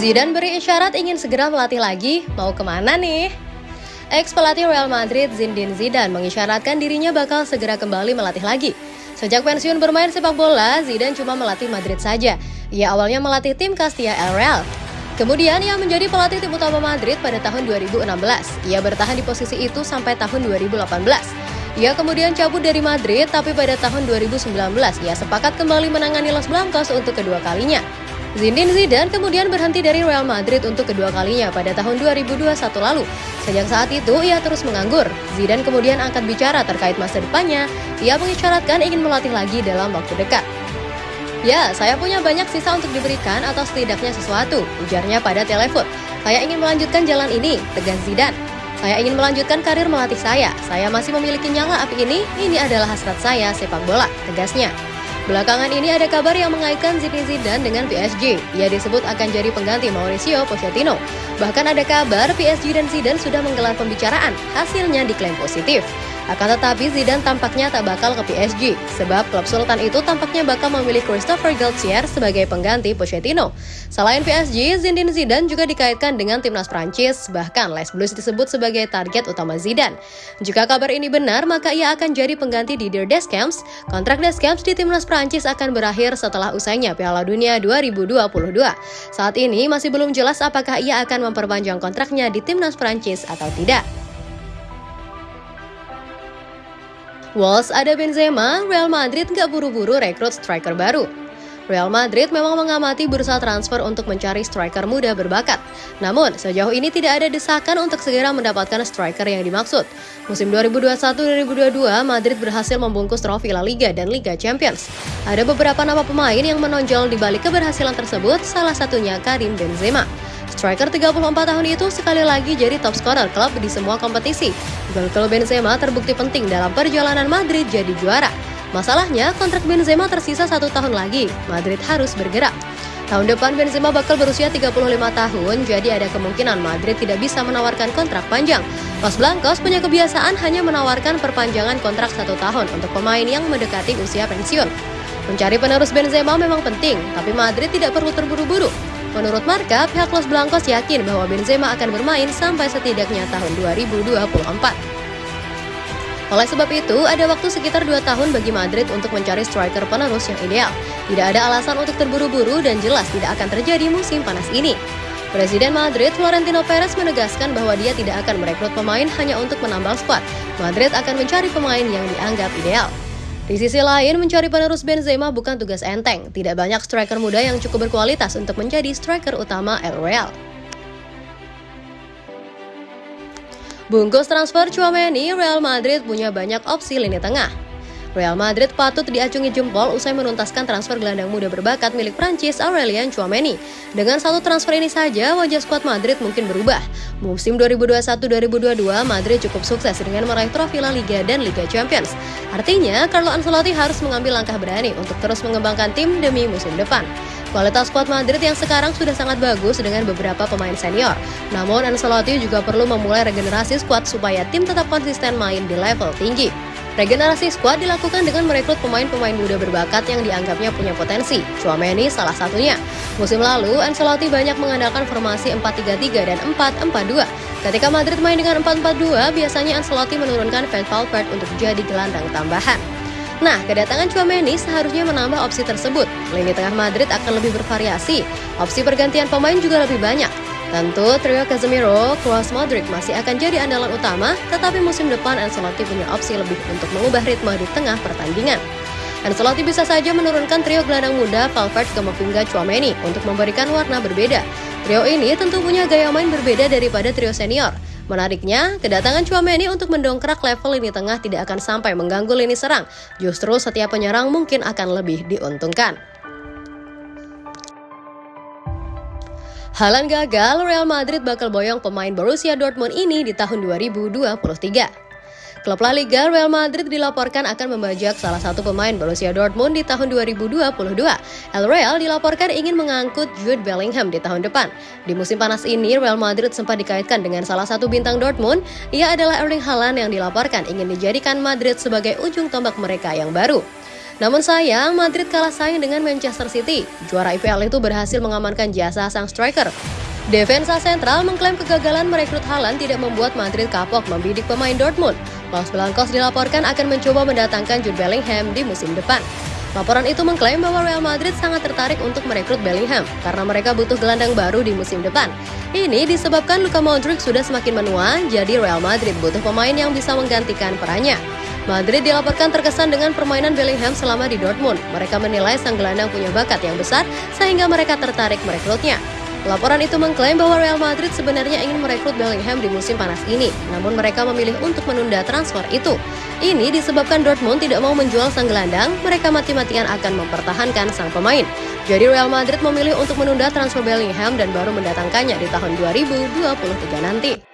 Zidane beri isyarat ingin segera melatih lagi, mau ke mana nih? Ex pelatih Real Madrid Zinedine Zidane mengisyaratkan dirinya bakal segera kembali melatih lagi. Sejak pensiun bermain sepak bola, Zidane cuma melatih Madrid saja. Ia awalnya melatih tim Castilla El Real. Kemudian ia menjadi pelatih tim utama Madrid pada tahun 2016. Ia bertahan di posisi itu sampai tahun 2018. Ia kemudian cabut dari Madrid, tapi pada tahun 2019 ia sepakat kembali menangani Los Blancos untuk kedua kalinya. Zinedine Zidane kemudian berhenti dari Real Madrid untuk kedua kalinya pada tahun 2021 lalu. Sejak saat itu, ia terus menganggur. Zidane kemudian angkat bicara terkait masa depannya. Ia mengisyaratkan ingin melatih lagi dalam waktu dekat. Ya, saya punya banyak sisa untuk diberikan atau setidaknya sesuatu, ujarnya pada telepon. Saya ingin melanjutkan jalan ini, tegas Zidane. Saya ingin melanjutkan karir melatih saya. Saya masih memiliki nyala api ini. Ini adalah hasrat saya sepak bola, tegasnya. Belakangan ini ada kabar yang mengaitkan Zinedine Zidane dengan PSG. Ia disebut akan jadi pengganti Mauricio Pochettino. Bahkan ada kabar PSG dan Zidane sudah menggelar pembicaraan. Hasilnya diklaim positif. Akan tetapi Zidane tampaknya tak bakal ke PSG, sebab klub Sultan itu tampaknya bakal memilih Christopher Galtier sebagai pengganti Pochettino. Selain PSG, Zinedine Zidane juga dikaitkan dengan timnas Prancis, bahkan Les Blues disebut sebagai target utama Zidane. Jika kabar ini benar, maka ia akan jadi pengganti Didier Deschamps. Kontrak Deschamps di timnas Prancis akan berakhir setelah usainya Piala Dunia 2022. Saat ini masih belum jelas apakah ia akan memperpanjang kontraknya di timnas Prancis atau tidak. Walls ada Benzema, Real Madrid nggak buru-buru rekrut striker baru. Real Madrid memang mengamati bursa transfer untuk mencari striker muda berbakat. Namun, sejauh ini tidak ada desakan untuk segera mendapatkan striker yang dimaksud. Musim 2021-2022, Madrid berhasil membungkus trofi La Liga dan Liga Champions. Ada beberapa nama pemain yang menonjol di balik keberhasilan tersebut, salah satunya Karim Benzema. Striker 34 tahun itu sekali lagi jadi top scorer klub di semua kompetisi. Gol-gol Benzema terbukti penting dalam perjalanan Madrid jadi juara. Masalahnya, kontrak Benzema tersisa satu tahun lagi. Madrid harus bergerak. Tahun depan Benzema bakal berusia 35 tahun, jadi ada kemungkinan Madrid tidak bisa menawarkan kontrak panjang. Los Blancos punya kebiasaan hanya menawarkan perpanjangan kontrak satu tahun untuk pemain yang mendekati usia pensiun. Mencari penerus Benzema memang penting, tapi Madrid tidak perlu terburu-buru. Menurut Marka, pihak Los Blancos yakin bahwa Benzema akan bermain sampai setidaknya tahun 2024. Oleh sebab itu, ada waktu sekitar 2 tahun bagi Madrid untuk mencari striker penerus yang ideal. Tidak ada alasan untuk terburu-buru dan jelas tidak akan terjadi musim panas ini. Presiden Madrid Florentino Perez menegaskan bahwa dia tidak akan merekrut pemain hanya untuk menambal skuad. Madrid akan mencari pemain yang dianggap ideal. Di sisi lain, mencari penerus Benzema bukan tugas enteng. Tidak banyak striker muda yang cukup berkualitas untuk menjadi striker utama El Real. Bungkus transfer Chouameni, Real Madrid punya banyak opsi lini tengah. Real Madrid patut diacungi jempol usai menuntaskan transfer gelandang muda berbakat milik Prancis Aurelien Chouameni. Dengan satu transfer ini saja, wajah skuad Madrid mungkin berubah. Musim 2021-2022, Madrid cukup sukses dengan meraih trofi La Liga dan Liga Champions. Artinya, Carlo Ancelotti harus mengambil langkah berani untuk terus mengembangkan tim demi musim depan. Kualitas skuad Madrid yang sekarang sudah sangat bagus dengan beberapa pemain senior. Namun Ancelotti juga perlu memulai regenerasi skuad supaya tim tetap konsisten main di level tinggi. Regenerasi skuad dilakukan dengan merekrut pemain-pemain muda berbakat yang dianggapnya punya potensi. Chouameni salah satunya. Musim lalu, Ancelotti banyak mengandalkan formasi 4-3-3 dan 4-4-2. Ketika Madrid main dengan 4-4-2, biasanya Ancelotti menurunkan Van Valverde untuk jadi gelandang tambahan. Nah, kedatangan Chouameni seharusnya menambah opsi tersebut. Lini tengah Madrid akan lebih bervariasi. Opsi pergantian pemain juga lebih banyak. Tentu trio Casemiro, Kroos, Modric masih akan jadi andalan utama, tetapi musim depan Ancelotti punya opsi lebih untuk mengubah ritme di tengah pertandingan. Ancelotti bisa saja menurunkan trio gelandang muda Valverde Camavinga Chouameni untuk memberikan warna berbeda. Trio ini tentu punya gaya main berbeda daripada trio senior. Menariknya, kedatangan Chouameni untuk mendongkrak level lini tengah tidak akan sampai mengganggu lini serang. Justru setiap penyerang mungkin akan lebih diuntungkan. Halan gagal, Real Madrid bakal boyong pemain Borussia Dortmund ini di tahun 2023. Klub La Liga Real Madrid dilaporkan akan membajak salah satu pemain Borussia Dortmund di tahun 2022. El Real dilaporkan ingin mengangkut Jude Bellingham di tahun depan. Di musim panas ini, Real Madrid sempat dikaitkan dengan salah satu bintang Dortmund. Ia adalah Erling Haaland yang dilaporkan ingin dijadikan Madrid sebagai ujung tombak mereka yang baru. Namun sayang, Madrid kalah saing dengan Manchester City. Juara IPL itu berhasil mengamankan jasa sang striker. Defensa sentral mengklaim kegagalan merekrut Haaland tidak membuat Madrid kapok membidik pemain Dortmund. Los Blancos dilaporkan akan mencoba mendatangkan Jude Bellingham di musim depan. Laporan itu mengklaim bahwa Real Madrid sangat tertarik untuk merekrut Bellingham karena mereka butuh gelandang baru di musim depan. Ini disebabkan Luka Modric sudah semakin menua, jadi Real Madrid butuh pemain yang bisa menggantikan perannya. Madrid dilaporkan terkesan dengan permainan Bellingham selama di Dortmund. Mereka menilai sang gelandang punya bakat yang besar sehingga mereka tertarik merekrutnya. Laporan itu mengklaim bahwa Real Madrid sebenarnya ingin merekrut Bellingham di musim panas ini, namun mereka memilih untuk menunda transfer itu. Ini disebabkan Dortmund tidak mau menjual sang gelandang, mereka mati-matian akan mempertahankan sang pemain. Jadi Real Madrid memilih untuk menunda transfer Bellingham dan baru mendatangkannya di tahun 2023 nanti.